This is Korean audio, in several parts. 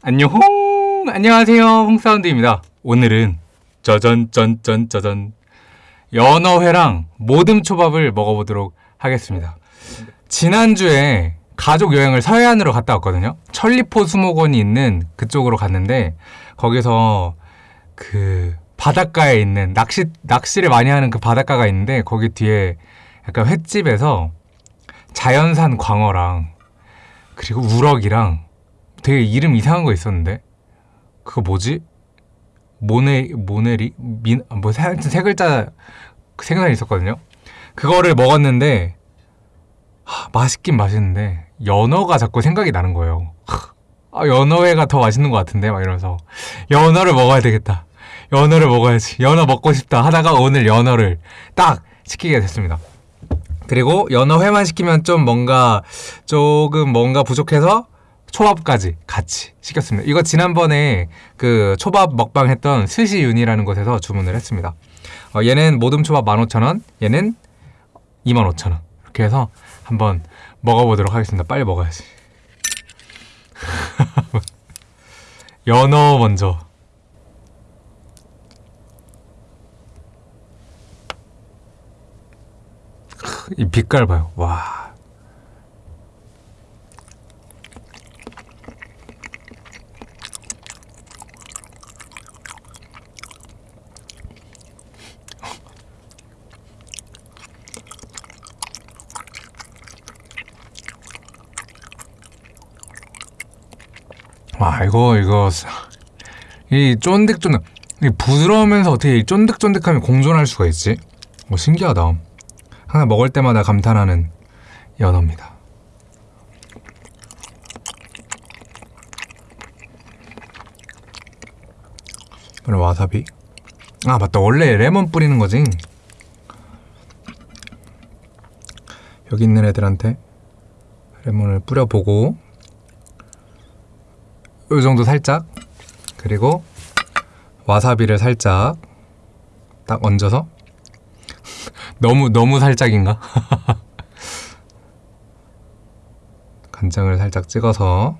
안녕 안녕하세요. 홍사운드입니다. 오늘은 짜잔 짠짠 짜잔 연어회랑 모듬 초밥을 먹어보도록 하겠습니다. 지난주에 가족 여행을 서해안으로 갔다 왔거든요. 천리포 수목원이 있는 그쪽으로 갔는데 거기서 그 바닷가에 있는 낚시 낚시를 많이 하는 그 바닷가가 있는데 거기 뒤에 약간 횟집에서 자연산 광어랑 그리고 우럭이랑 되게 이름 이상한 거 있었는데 그거 뭐지? 모네 모네리 민뭐 하여튼 세 글자 생각이 있었거든요. 그거를 먹었는데 하, 맛있긴 맛있는데 연어가 자꾸 생각이 나는 거예요. 아, 연어회가 더 맛있는 것 같은데 막 이러면서 연어를 먹어야 되겠다. 연어를 먹어야지. 연어 먹고 싶다 하다가 오늘 연어를 딱 시키게 됐습니다. 그리고 연어회만 시키면 좀 뭔가 조금 뭔가 부족해서 초밥까지 같이 시켰습니다. 이거 지난번에 그 초밥 먹방 했던 스시윤이라는 곳에서 주문을 했습니다. 어, 얘는 모듬 초밥 15,000원, 얘는 25,000원. 이렇게 해서 한번 먹어보도록 하겠습니다. 빨리 먹어야지. 연어 먼저. 이 빛깔 봐요. 와. 와 이거 이거 이 쫀득쫀득 이 부드러우면서 어떻게 이 쫀득쫀득함이 공존할 수가 있지? 뭐 신기하다. 하나 먹을 때마다 감탄하는 연어입니다. 그리고 와사비. 아 맞다 원래 레몬 뿌리는 거지. 여기 있는 애들한테 레몬을 뿌려보고 이 정도 살짝. 그리고 와사비를 살짝 딱 얹어서. 너무 너무 살짝인가? 간장을 살짝 찍어서.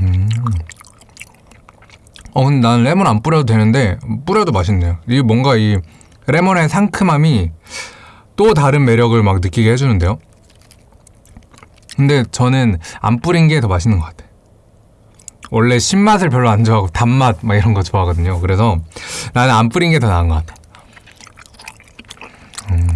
음. 어 근데 난 레몬 안 뿌려도 되는데 뿌려도 맛있네요. 이 뭔가 이 레몬의 상큼함이 또 다른 매력을 막 느끼게 해주는데요 근데 저는 안 뿌린 게 더 맛있는 것 같아요. 원래 신맛을 별로 안 좋아하고 단맛 막 이런 거 좋아하거든요. 그래서 나는 안 뿌린 게 더 나은 것 같아. 음.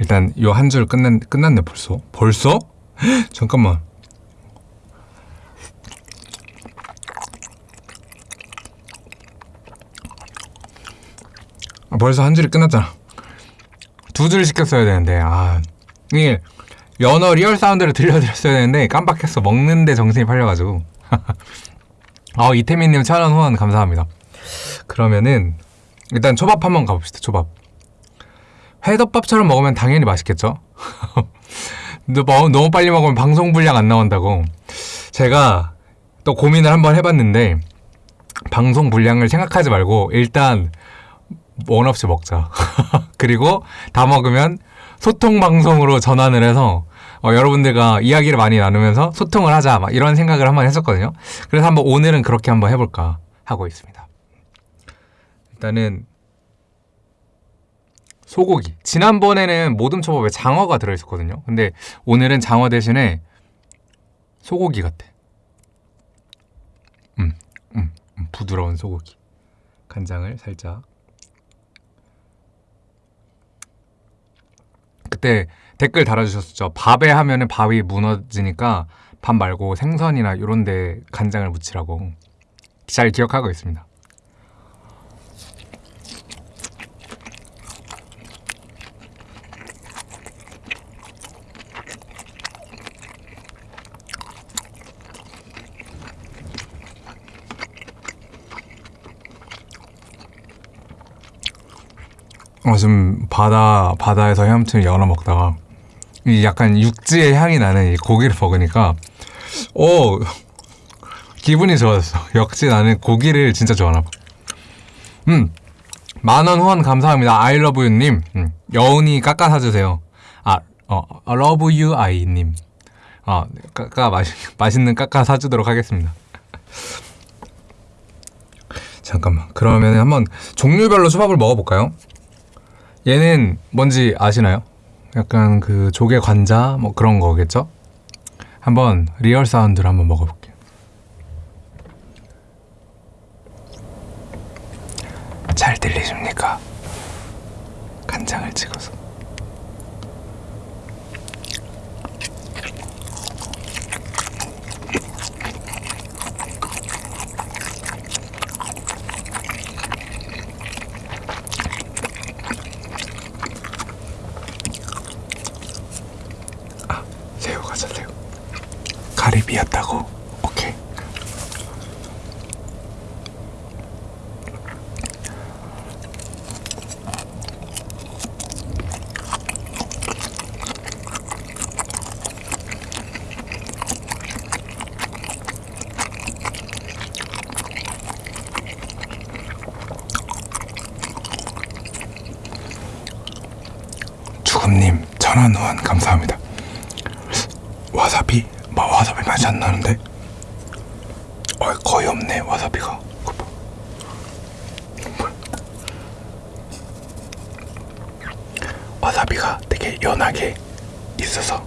일단 요 한 줄 끝난 끝났네 벌써. 벌써? 잠깐만. 벌써 한 줄이 끝났잖아. 두 줄 시켰어야 되는데, 아. 이게 연어 real sound를 들려드렸어야 되는데, 깜빡했어. 먹는데 정신이 팔려가지고. 어, 이태민님 천원 후원 감사합니다. 그러면은, 일단 초밥 한번 가봅시다, 초밥. 회덮밥처럼 먹으면 당연히 맛있겠죠? 너무, 너무 빨리 먹으면 방송 분량 안 나온다고. 제가 또 고민을 한번 해봤는데, 방송 분량을 생각하지 말고, 일단, 원 없이 먹자. 그리고 다 먹으면 소통 방송으로 전환을 해서 어, 여러분들과 이야기를 많이 나누면서 소통을 하자 막 이런 생각을 한번 했었거든요. 그래서 한번 오늘은 그렇게 한번 해볼까 하고 있습니다. 일단은 소고기. 지난번에는 모듬 초밥에 장어가 들어있었거든요. 근데 오늘은 장어 대신에 소고기 같아. 음, 음, 음 부드러운 소고기. 간장을 살짝 그때 댓글 달아주셨죠. 밥에 하면은 밥이 무너지니까 밥 말고 생선이나 이런 데 간장을 묻히라고 잘 기억하고 있습니다. 어, 지금 바다, 바다에서 헤엄치는 연어 먹다가 이 약간 육지의 향이 나는 이 고기를 먹으니까 오 기분이 좋아졌어. 역시 나는 고기를 진짜 좋아하나 봐. 음. 만원 후원 감사합니다. You님. 음. 여운이 깎아 사주세요. 아, 어, you I님. 아, 깎아 맛 맛있는 깎아 사주도록 하겠습니다. 잠깐만. 그러면 한번 종류별로 초밥을 먹어볼까요? 얘는 뭔지 아시나요? 약간 그 조개 관자 뭐 그런 거겠죠? 한번 real sound를 한번 먹어볼게요. 잘 들리십니까? 간장을 찍어서. 아, 새우 가자 새우. 가리비였다고. 오케이. 주금님 천원 후원 감사합니다. 와사비? 뭐 와사비 맛이 안 나는데? 어 거의 없네 와사비가. 그거 봐. 뭐야. 와사비가 되게 연하게 있어서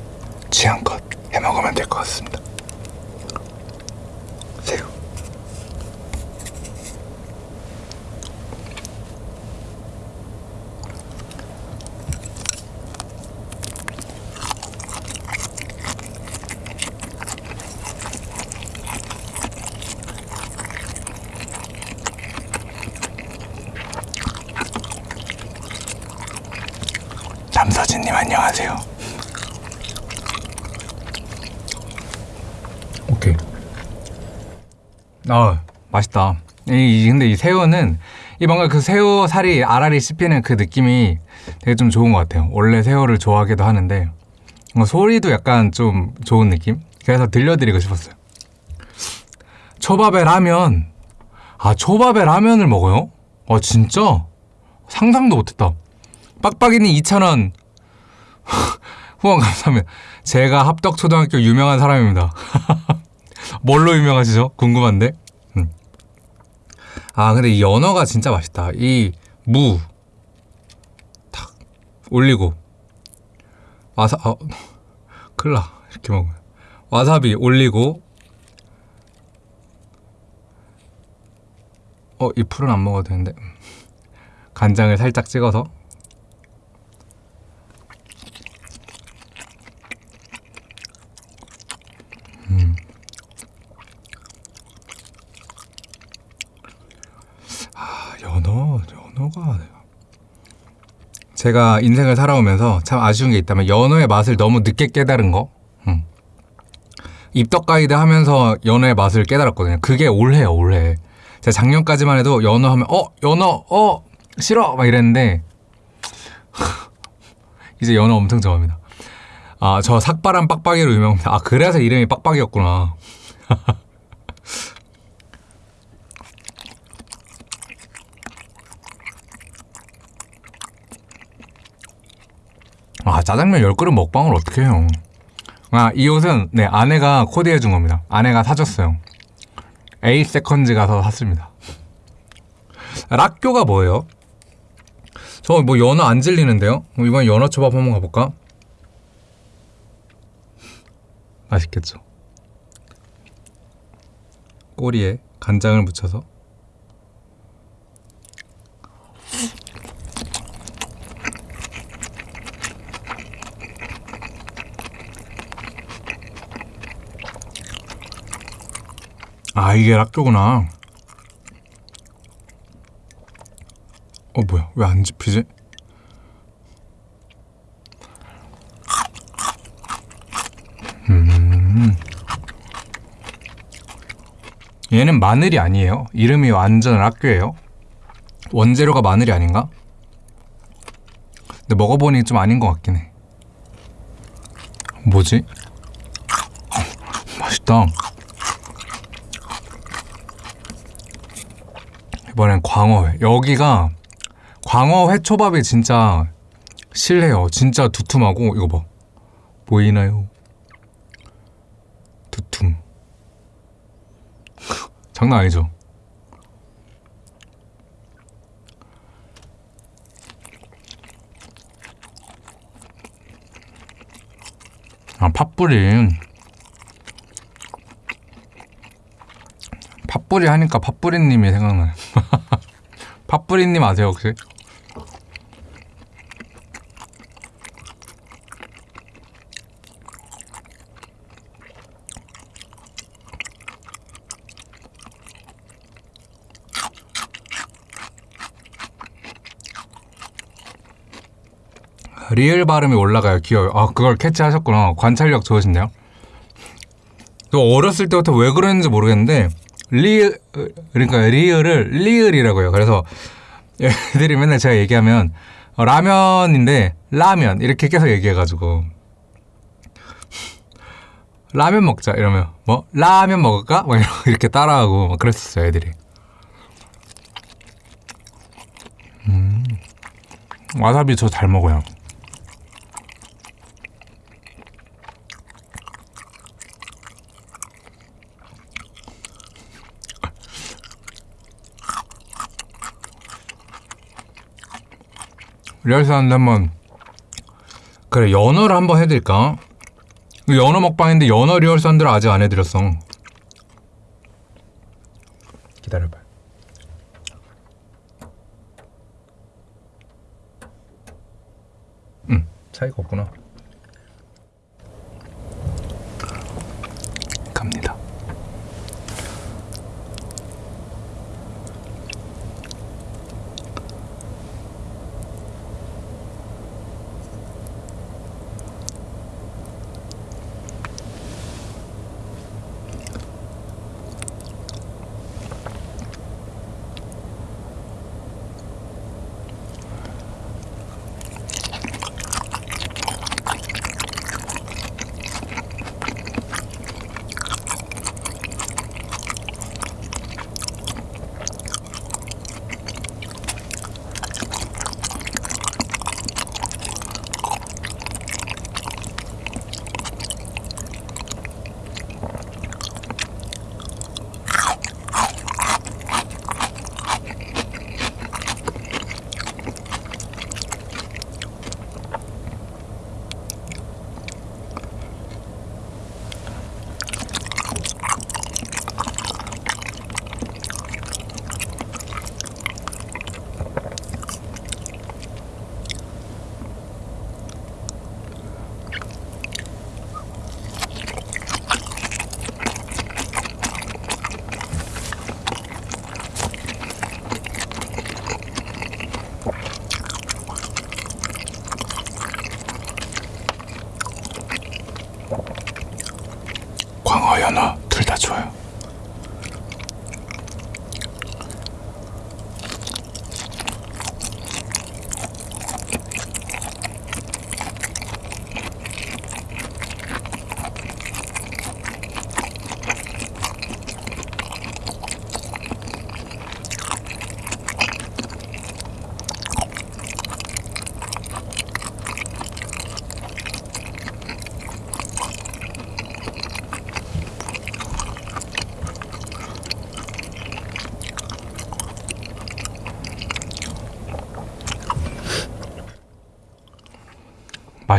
취향껏 해 먹으면 될 것 같습니다. 새우. 남서진님 안녕하세요. 오케이. 아 맛있다. 이, 이- 근데 이 새우는 이 뭔가 그 새우 살이 알알이 씹히는 그 느낌이 되게 좀 좋은 것 같아요. 원래 새우를 좋아하기도 하는데 소리도 약간 좀 좋은 느낌. 그래서 들려드리고 싶었어요. 초밥에 라면. 아 초밥에 라면을 먹어요? 아 진짜? 상상도 못했다. 빡빡이는 2,000원 후원 감사합니다. 제가 합덕초등학교 유명한 사람입니다. 뭘로 유명하시죠? 궁금한데. 음. 아 근데 이 연어가 진짜 맛있다. 이 무 탁 올리고 와사 아 큰일 나 이렇게 먹으면 와사비 올리고 어 이 풀은 안 먹어도 되는데 음. 간장을 살짝 찍어서 아, 연어, 연어가 제가 인생을 살아오면서 참 아쉬운 게 있다면 연어의 맛을 너무 늦게 깨달은 거. 음. 입덕 가이드 하면서 연어의 맛을 깨달았거든요. 그게 올해요, 올해. 제가 작년까지만 해도 연어 하면 어, 연어, 어, 싫어 막 이랬는데 이제 연어 엄청 좋아합니다. 아, 저 삭발한 빡빡이로 유명합니다. 아, 그래서 이름이 빡빡이였구나. 짜장면 10그릇 먹방을 어떻게 해요 아 이 옷은 네 아내가 코디해 준 겁니다 아내가 사줬어요 A 세컨즈 가서 샀습니다 락교가 뭐예요? 저 뭐 연어 안 질리는데요? 이번 연어 초밥 한번 가볼까? 맛있겠죠 꼬리에 간장을 묻혀서 이게 락교구나. 어 뭐야? 왜 안 집히지? 음. 얘는 마늘이 아니에요. 이름이 완전 락교예요. 원재료가 마늘이 아닌가? 근데 먹어보니 좀 아닌 것 같긴 해. 뭐지? 맛있다 이번엔 광어회. 여기가 광어 회 초밥이 진짜 실해요. 진짜 두툼하고 이거 봐. 보이나요? 두툼. 장난 아니죠? 아, 팥뿌리. 팥뿌리 하니까 팥뿌리님이 생각나요. 팥뿌리님 아세요, 혹시? 리을 발음이 올라가요. 귀여워요. 아, 그걸 캐치하셨구나. 관찰력 좋으신데요? 저 어렸을 때부터 왜 그랬는지 모르겠는데, 리, 그러니까 리을을 리을이라고 해요. 그래서 애들이 맨날 제가 얘기하면, 어, 라면인데, 라면. 이렇게 계속 얘기해가지고. 라면 먹자. 이러면, 뭐, 라면 먹을까? 막 이렇게 따라하고, 막 그랬었어요, 애들이. 음. 와사비 저 잘 먹어요. real sound 한번 그래 연어를 한번 해드릴까? 연어 먹방인데 연어 real sound를 아직 안 해드렸어. 기다려봐. 응. 차이가 없구나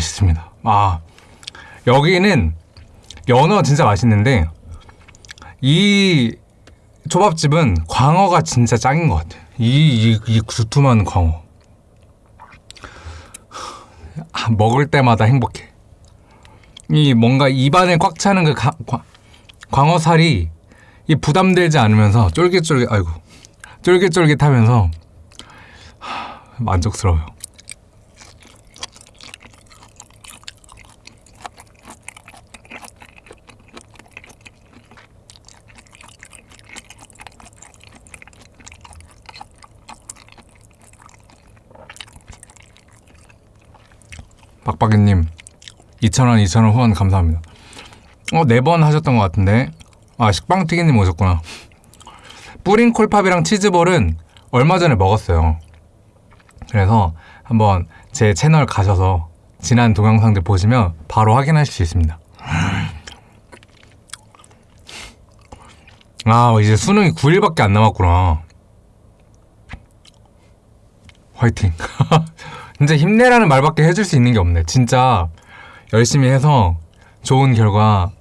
맛있습니다. 아 여기는 연어 진짜 맛있는데 이 초밥집은 광어가 진짜 짱인 것 같아요. 이, 이, 이 두툼한 광어. 아, 먹을 때마다 행복해. 이 뭔가 입안에 꽉 차는 그 가, 과- 광어살이 이 부담되지 않으면서 쫄깃쫄깃 아이고 쫄깃쫄깃하면서 하, 만족스러워요. 박박이님 2,000원 2,000원 후원 감사합니다 어 네 번 하셨던 것 같은데 아 식빵튀기님 오셨구나 뿌린 콜팝이랑 치즈볼은 얼마 전에 먹었어요. 그래서 한번 제 채널 가셔서 지난 동영상들 보시면 바로 확인하실 수 있습니다. 아, 이제 수능이 9일밖에 안 남았구나. 화이팅. 진짜 힘내라는 말밖에 해줄 수 있는 게 없네. 진짜 열심히 해서 좋은 결과,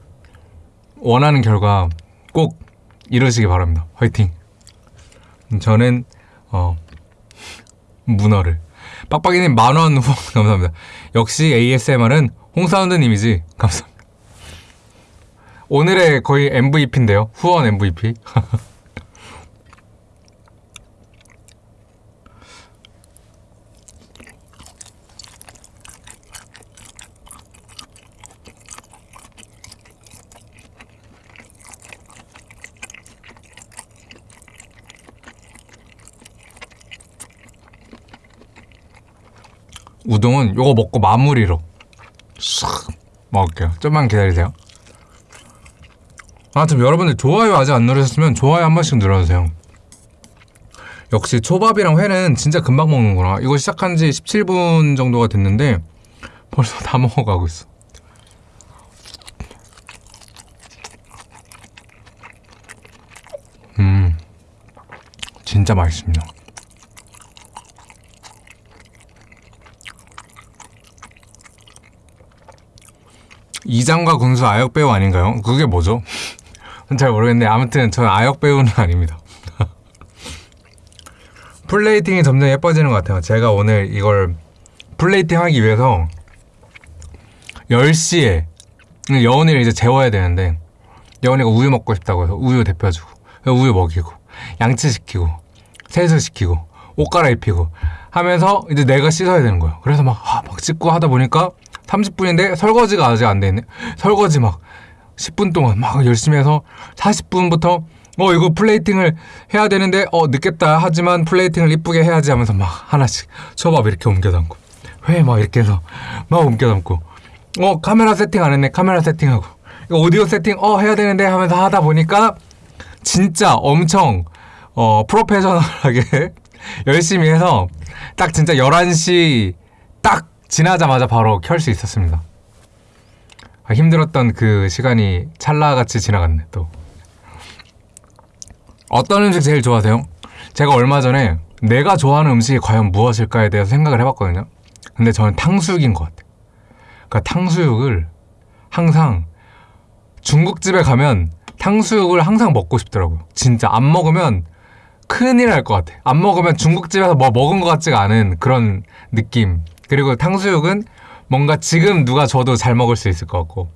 원하는 결과 꼭 이루시기 바랍니다. 화이팅. 저는, 어, 문어를. 빡빡이님 만원 후원 감사합니다. 역시 ASMR은 홍사운드님이지. 감사합니다. 오늘의 거의 MVP인데요. 후원 MVP. 우동은 요거 먹고 마무리로 싹 먹을게요. 좀만 기다리세요. 아무튼 여러분들 좋아요 아직 안 누르셨으면 좋아요 한 번씩 눌러주세요. 역시 초밥이랑 회는 진짜 금방 먹는구나. 이거 시작한 지 17분 정도가 됐는데 벌써 다 먹어가고 있어. 음, 진짜 맛있습니다. 이장과 군수 아역 배우 아닌가요? 그게 뭐죠? 잘 모르겠는데 아무튼 저는 아역 배우는 아닙니다. 플레이팅이 점점 예뻐지는 것 같아요. 제가 오늘 이걸 플레이팅 하기 위해서 10시에 여운이를 이제 재워야 되는데 여운이가 우유 먹고 싶다고 해서 우유 데펴주고 우유 먹이고 양치 시키고 세수 시키고 옷 갈아입히고 하면서 이제 내가 씻어야 되는 거예요. 그래서 막, 아, 막 씻고 하다 보니까 30분인데 설거지가 아직 안 돼 있네. 설거지 막 10분 동안 막 열심히 해서 40분부터 어 이거 플레이팅을 해야 되는데 어 늦겠다 하지만 플레이팅을 이쁘게 해야지 하면서 막 하나씩 초밥 이렇게 옮겨 담고 회 막 이렇게 해서 막 옮겨 담고. 어 카메라 세팅 안 했네. 카메라 세팅하고. 이거 오디오 세팅 어 해야 되는데 하면서 하다 보니까 진짜 엄청 어 프로페셔널하게 열심히 해서 딱 진짜 11시 딱 지나자마자 바로 켤 수 있었습니다. 아, 힘들었던 그 시간이 찰나같이 지나갔네 또. 어떤 음식 제일 좋아하세요? 제가 얼마 전에 내가 좋아하는 음식이 과연 무엇일까에 대해서 생각을 해봤거든요. 근데 저는 탕수육인 것 같아요. 그러니까 탕수육을 항상 중국집에 가면 탕수육을 항상 먹고 싶더라고요. 진짜 안 먹으면 큰일 날 것 같아. 안 먹으면 중국집에서 뭐 먹은 것 같지가 않은 그런 느낌. 그리고 탕수육은 뭔가 지금 누가 줘도 잘 먹을 수 있을 것 같고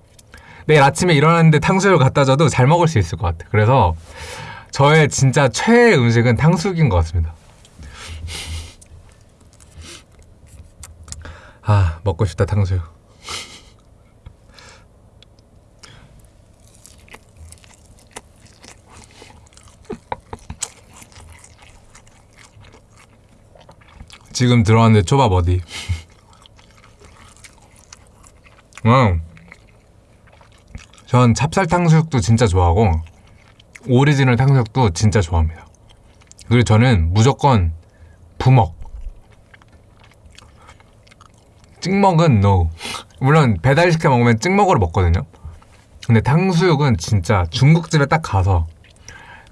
내일 아침에 일어났는데 탕수육을 갖다 줘도 잘 먹을 수 있을 것 같아. 그래서 저의 진짜 최애 음식은 탕수육인 것 같습니다. 아 먹고 싶다 탕수육. 지금 들어왔는데 초밥 어디? 음. 전 찹쌀 탕수육도 진짜 좋아하고 오리지널 탕수육도 진짜 좋아합니다. 그리고 저는 무조건 부먹. 찍먹은 no. 물론 배달시켜 먹으면 찍먹으로 먹거든요. 근데 탕수육은 진짜 중국집에 딱 가서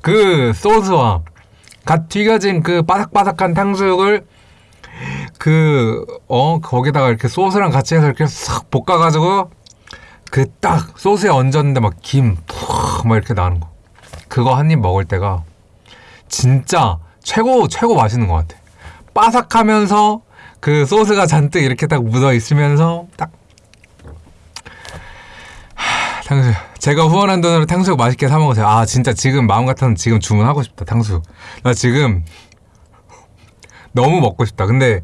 그 소스와 갓 튀겨진 그 바삭바삭한 탕수육을 그, 어, 거기다가 이렇게 소스랑 같이 해서 이렇게 싹 볶아가지고, 그 딱 소스에 얹었는데 막 김, 푹, 막 이렇게 나는 거. 그거 한 입 먹을 때가 진짜 최고, 최고 맛있는 것 같아. 바삭하면서 그 소스가 잔뜩 이렇게 딱 묻어 있으면서 딱. 하, 탕수육. 제가 후원한 돈으로 탕수육 맛있게 사 먹으세요. 아, 진짜 지금 마음 같아서 지금 주문하고 싶다, 탕수육. 나 지금 너무 먹고 싶다. 근데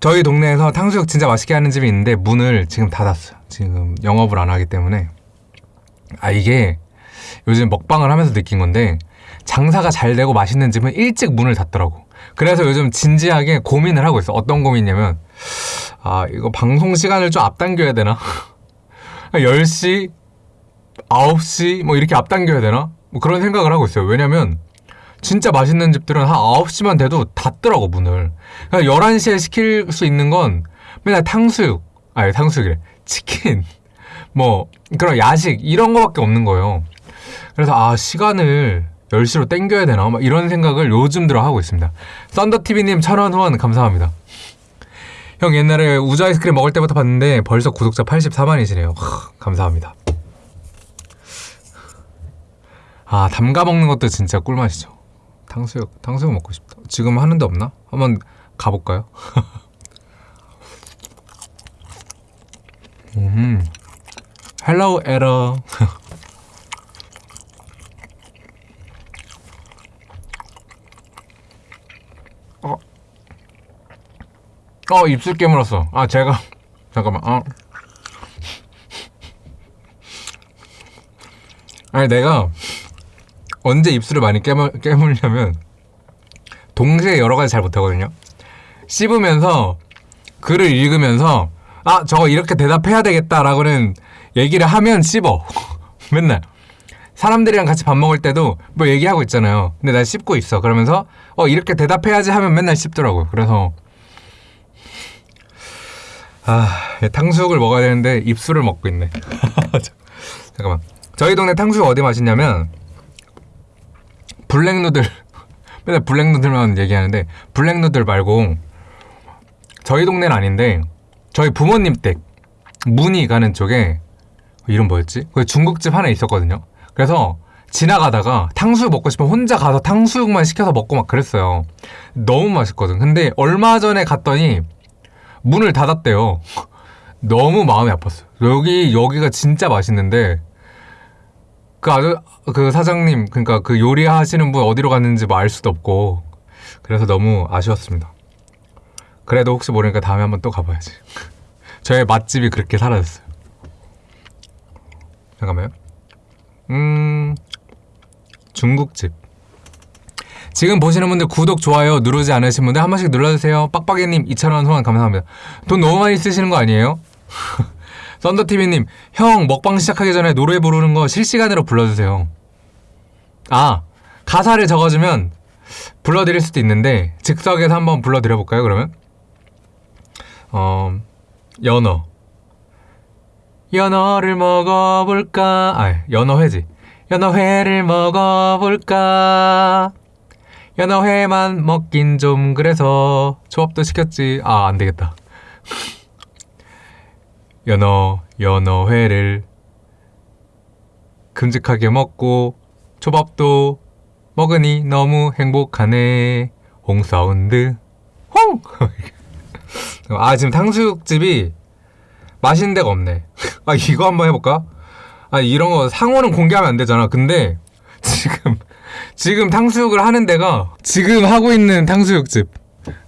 저희 동네에서 탕수육 진짜 맛있게 하는 집이 있는데 문을 지금 닫았어요. 지금 영업을 안 하기 때문에. 아, 이게 요즘 먹방을 하면서 느낀 건데 장사가 잘 되고 맛있는 집은 일찍 문을 닫더라고. 그래서 요즘 진지하게 고민을 하고 있어. 어떤 고민이냐면, 아, 이거 방송 시간을 좀 앞당겨야 되나? 10시, 9시, 뭐 이렇게 앞당겨야 되나? 뭐 그런 생각을 하고 있어요. 왜냐면 진짜 맛있는 집들은 한 9시만 돼도 닫더라고 문을. 그러니까 11시에 시킬 수 있는 건 맨날 탕수육 아니 탕수육이래. 치킨 뭐 그런 야식 이런 거밖에 없는 거예요. 그래서 아 시간을 10시로 땡겨야 되나? 막 이런 생각을 요즘 들어 하고 있습니다. 썬더TV님 천원 후원 감사합니다. 형 옛날에 우주 아이스크림 먹을 때부터 봤는데 벌써 구독자 84만이시네요. 감사합니다. 아 담가 먹는 것도 진짜 꿀맛이죠 탕수육 탕수육 먹고 싶다 지금 하는 데 없나? 한번 가볼까요? 음 헬로우 에러 어. 어 입술 깨물었어 아 제가 잠깐만 어. 아니 내가 언제 입술을 많이 깨물, 깨물냐면 동시에 여러 가지 잘 못하거든요. 씹으면서 글을 읽으면서 아 저거 이렇게 대답해야 되겠다라고는 얘기를 하면 씹어. 맨날. 사람들이랑 같이 밥 먹을 때도 뭐 얘기하고 있잖아요. 근데 난 씹고 있어. 그러면서 어 이렇게 대답해야지 하면 맨날 씹더라고요. 그래서 아 탕수육을 먹어야 되는데 입술을 먹고 있네. 잠깐만. 저희 동네 탕수육 어디 맛있냐면 블랙누들 맨날 블랙누들만 얘기하는데 블랙누들 말고 저희 동네는 아닌데 저희 부모님 댁 문이 가는 쪽에 이름 뭐였지? 그 중국집 하나 있었거든요. 그래서 지나가다가 탕수육 먹고 싶으면 혼자 가서 탕수육만 시켜서 먹고 막 그랬어요. 너무 맛있거든. 근데 얼마 전에 갔더니 문을 닫았대요. 너무 마음이 아팠어요. 여기 여기가 진짜 맛있는데 그 아주 그 사장님 그러니까 그 요리하시는 분 어디로 갔는지 뭐 알 수도 없고 그래서 너무 아쉬웠습니다. 그래도 혹시 모르니까 다음에 한번 또 가봐야지. 저의 맛집이 그렇게 사라졌어요. 잠깐만요. 음, 중국집. 지금 보시는 분들 구독, 좋아요 누르지 않으신 분들 한 번씩 눌러주세요. 빡빡이님 2,000원 후원 감사합니다. 돈 너무 많이 쓰시는 거 아니에요? 썬더TV님, 형 먹방 시작하기 전에 노래 부르는 거 실시간으로 불러주세요. 아, 가사를 적어주면 불러드릴 수도 있는데 즉석에서 한번 불러드려볼까요 그러면? 어, 연어. 연어를 먹어볼까? 아 연어회지. 연어회를 먹어볼까? 연어회만 먹긴 좀 그래서 조합도 시켰지. 아 안 되겠다 연어 연어회를 큼직하게 먹고 초밥도 먹으니 너무 행복하네. 홍사운드. 홍! 아 지금 탕수육집이 맛있는 데가 없네. 아 이거 한번 해볼까? 아 이런 거 상호는 공개하면 안 되잖아. 근데 지금 지금 탕수육을 하는 데가 지금 하고 있는 탕수육집.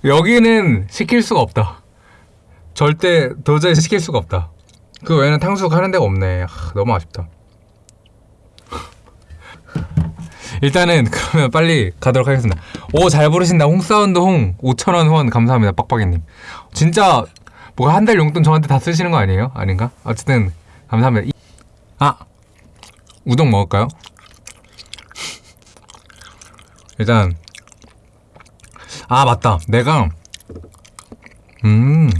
여기는 시킬 수가 없다 절대 도저히 시킬 수가 없다 그 외에는 탕수육 하는 데가 없네 아, 너무 아쉽다 일단은 그러면 빨리 가도록 하겠습니다 오 잘 부르신다 홍사운드 홍 5천원 후원 감사합니다 빡빡이님 진짜 뭐 한 달 용돈 저한테 다 쓰시는 거 아니에요? 아닌가? 어쨌든 감사합니다 아! 우동 먹을까요? 일단 아 맞다 내가 음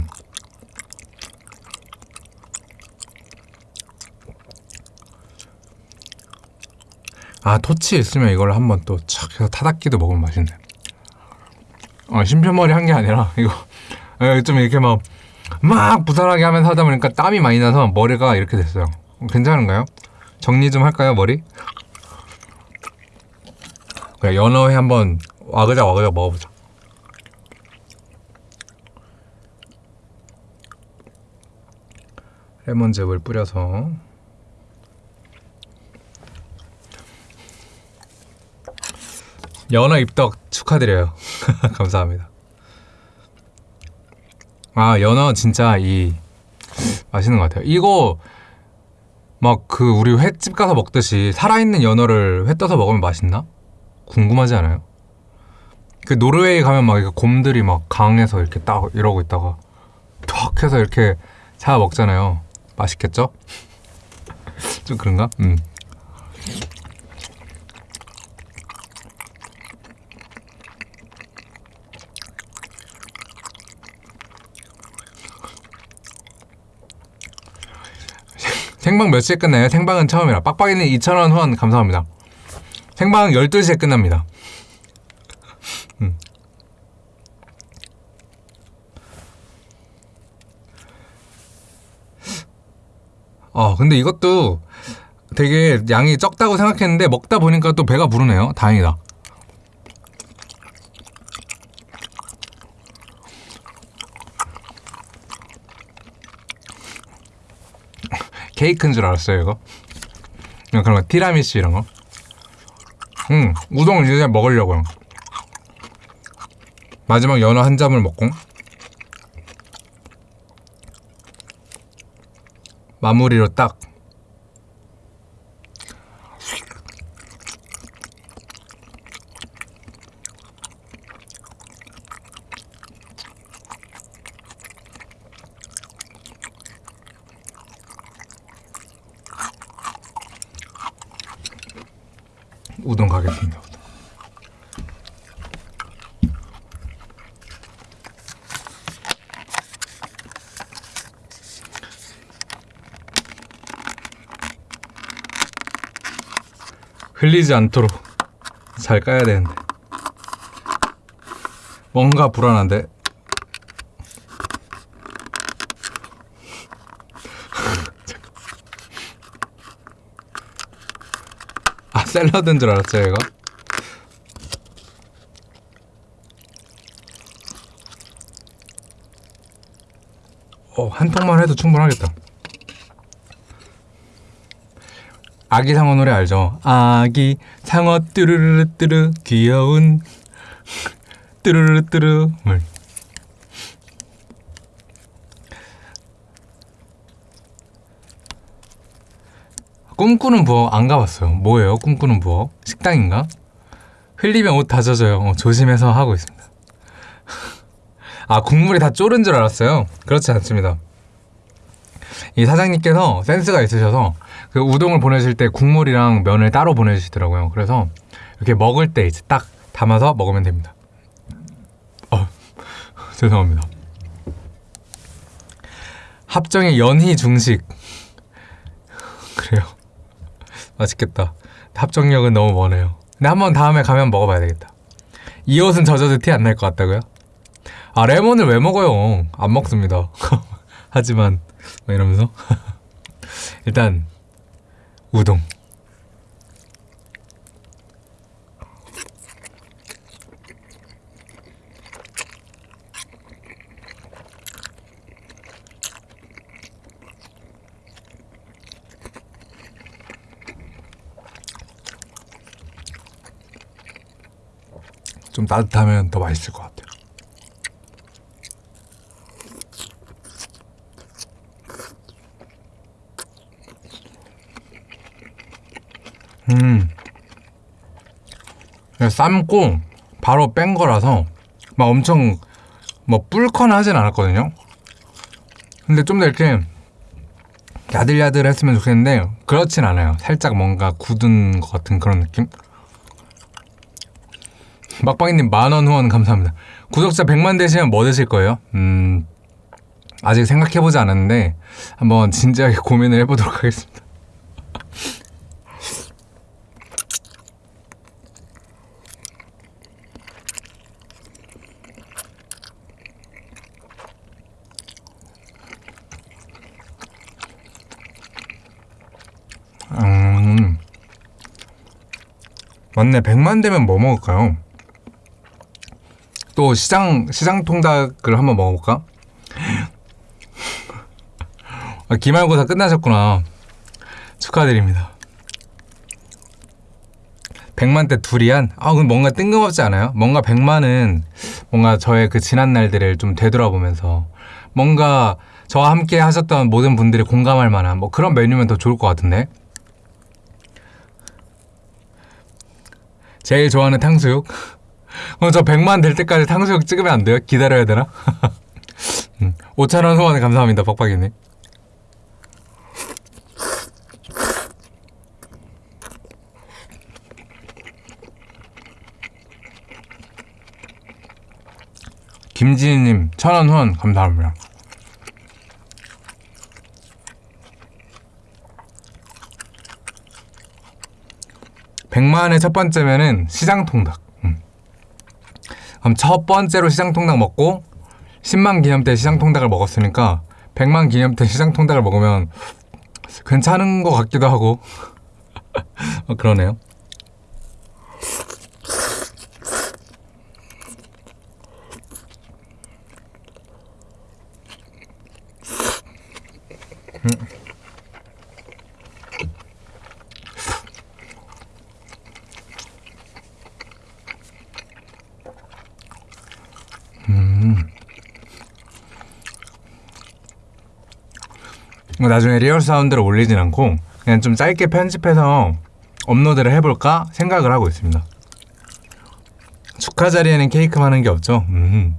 아 토치 있으면 이걸 한번 또 착 해서 타닥기도 먹으면 맛있네 어, 심표머리 한 게 아니라 이거 어, 좀 이렇게 막 막 부산하게 하면서 하다 보니까 땀이 많이 나서 머리가 이렇게 됐어요 괜찮은가요? 정리 좀 할까요 머리? 그래 연어회 한번 와그작 와그작 먹어보자 레몬즙을 뿌려서 연어 입덕 축하드려요. 감사합니다. 아 연어 진짜 이 맛있는 것 같아요. 이거 막 그 우리 횟집 가서 먹듯이 살아있는 연어를 회 떠서 먹으면 맛있나? 궁금하지 않아요? 그 노르웨이 가면 막 곰들이 막 강에서 이렇게 딱 이러고 있다가 턱 해서 이렇게 잡아 먹잖아요. 맛있겠죠? 좀 그런가? 음. 생방 몇 시에 끝나요? 생방은 처음이라. 빡빡이는 2,000원 후원 감사합니다. 생방 12시에 끝납니다. 음. 어, 근데 이것도 되게 양이 적다고 생각했는데 먹다 보니까 또 배가 부르네요. 다행이다. 케이크인 줄 알았어요, 이거. 그냥 그런 거, 티라미수 이런 거. 음, 우동을 이제 먹으려고요. 마지막 연어 한 점을 먹고 마무리로 딱 우동 가겠습니다. 흘리지 않도록 잘 까야 되는데 뭔가 불안한데 샐러드인 줄 알았어요 이거? 어 한 통만 해도 충분하겠다. 아기 상어 노래 알죠? 아기 상어 뚜루루루 뚜루 귀여운 뚜루루루 뚜루 물 꿈꾸는 부엌 안 가봤어요. 뭐예요? 꿈꾸는 부엌? 식당인가? 흘리면 옷 다 젖어요. 어, 조심해서 하고 있습니다. 아 국물이 다 쫄은 줄 알았어요. 그렇지 않습니다. 이 사장님께서 센스가 있으셔서 그 우동을 보내실 때 국물이랑 면을 따로 보내주시더라고요. 그래서 이렇게 먹을 때 이제 딱 담아서 먹으면 됩니다. 어, 죄송합니다. 합정의 연희 중식 그래요. 맛있겠다. 합정역은 너무 머네요. 근데 한번 다음에 가면 먹어봐야 되겠다. 이 옷은 젖어도 티 안 날 것 같다고요? 아 레몬을 왜 먹어요? 안 먹습니다. 하지만 뭐 이러면서 일단 우동 좀 따뜻하면 더 맛있을 것 같아요. 음. 삶고 바로 뺀 거라서 막 엄청 뭐 뿔거나 하진 않았거든요. 근데 좀 더 이렇게 야들야들 했으면 좋겠는데 그렇진 않아요. 살짝 뭔가 굳은 것 같은 그런 느낌? 막방이님 만원 후원 감사합니다. 구독자 100만 되시면 뭐 드실 거예요? 음, 아직 생각해보지 않았는데 한번 진지하게 고민을 해보도록 하겠습니다. 음, 맞네. 100만 되면 뭐 먹을까요? 또 시장 시장 통닭을 한번 먹어볼까? 아, 기말고사 끝나셨구나. 축하드립니다. 100만 대 두리안? 아, 그럼 뭔가 뜬금없지 않아요? 뭔가 100만은 뭔가 저의 그 지난 날들을 좀 되돌아보면서 뭔가 저와 함께 하셨던 모든 분들이 공감할 만한 뭐 그런 메뉴면 더 좋을 것 같은데? 제일 좋아하는 탕수육? 그럼 저 100만 될 때까지 탕수육 찍으면 안 돼요? 기다려야 되나? 음. 5천원 후원에 감사합니다 박박이님 김지희님 천원 후원 감사합니다 100만의 첫 번째면은 시장통닭 음. 그럼 첫 번째로 시장 통닭 먹고 10만 기념 때 시장 통닭을 먹었으니까 100만 기념 때 시장 통닭을 먹으면 괜찮은 것 같기도 하고 어, 그러네요. 나중에 real sound를 올리진 않고 그냥 좀 짧게 편집해서 업로드를 해볼까 생각을 하고 있습니다. 축하 자리에는 케이크 하는 게 없죠. 음.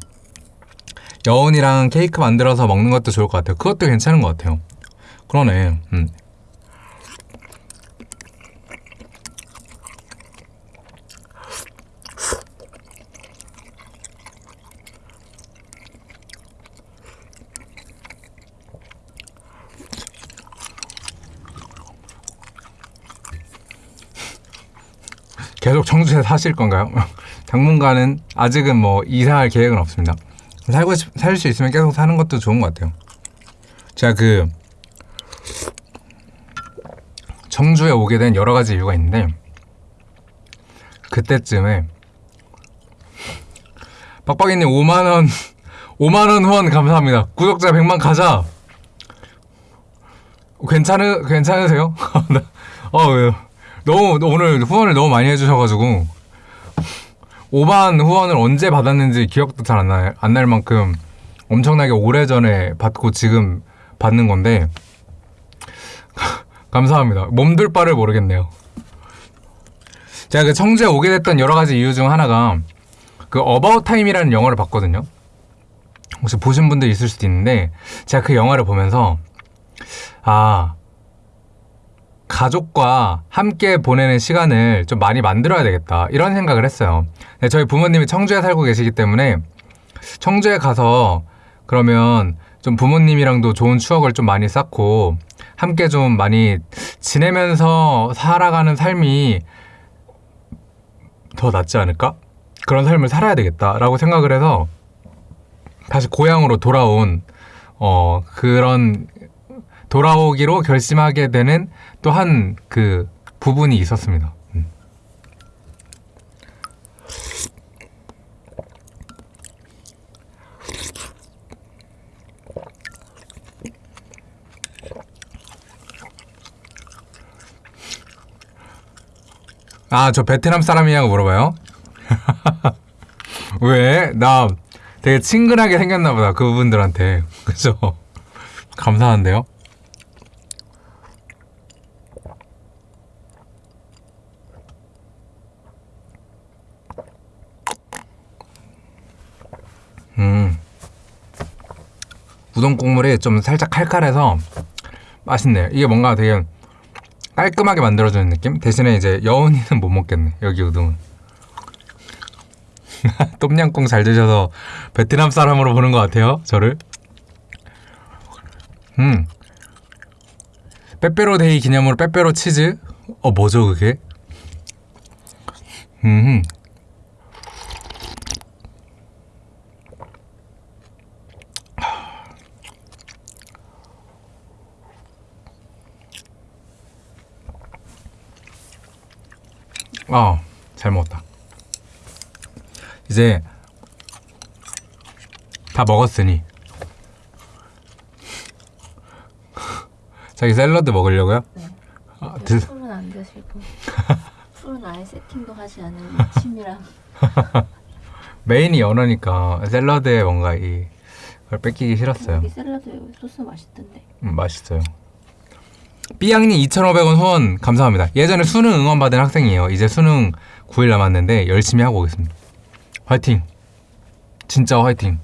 여운이랑 케이크 만들어서 먹는 것도 좋을 것 같아요. 그것도 괜찮은 것 같아요. 그러네. 음. 청주에 사실 건가요? 당분간은 아직은 뭐 이사할 계획은 없습니다. 살고 살 수 있으면 계속 사는 것도 좋은 것 같아요. 제가 그 청주에 오게 된 여러 가지 이유가 있는데 그때쯤에 빡빡이님 5만 원 5만 원 후원 감사합니다. 구독자 100만 가자. 괜찮으 괜찮으세요? 어 왜요? 너무 오늘 후원을 너무 많이 해주셔가지고 5만 후원을 언제 받았는지 기억도 잘 안 날, 안 날 만큼 엄청나게 오래전에 받고 지금 받는 건데 감사합니다. 몸둘 바를 모르겠네요. 제가 그 청주에 오게 됐던 여러 가지 이유 중 하나가 그 About Time이라는 영화를 봤거든요. 혹시 보신 분들 있을 수도 있는데 제가 그 영화를 보면서 아 가족과 함께 보내는 시간을 좀 많이 만들어야 되겠다 이런 생각을 했어요 네, 저희 부모님이 청주에 살고 계시기 때문에 청주에 가서 그러면 좀 부모님이랑도 좋은 추억을 좀 많이 쌓고 함께 좀 많이 지내면서 살아가는 삶이 더 낫지 않을까? 그런 삶을 살아야 되겠다라고 생각을 해서 다시 고향으로 돌아온 어 그런 돌아오기로 결심하게 되는 또한 그 부분이 있었습니다. 음. 아, 저 베트남 사람이냐고 물어봐요? 왜? 나 되게 친근하게 생겼나 보다, 그분들한테. 그죠? 감사한데요? 음. 우동 국물이 좀 살짝 칼칼해서 맛있네요. 이게 뭔가 되게 깔끔하게 만들어주는 느낌? 대신에 이제 여운이는 못 먹겠네. 여기 우동은. 똠양꿍 잘 드셔서 베트남 사람으로 보는 것 같아요. 저를. 음. 빼빼로 데이 기념으로 빼빼로 치즈? 어, 뭐죠, 그게? 음. 아, 잘 먹었다. 이제 다 먹었으니 자기 샐러드 먹으려고요? 네. 아, 드, 술은 안 드시고 술은 아예 세팅도 하지 않은 침이랑 메인이 연어니까 샐러드에 뭔가 이걸 뺏기기 싫었어요. 여기 샐러드 소스 맛있던데 음, 맛있어요. 삐양님 2,500원 후원 감사합니다. 예전에 수능 응원 받은 학생이에요. 이제 수능 9일 남았는데 열심히 하고 오겠습니다. 화이팅! 진짜 화이팅!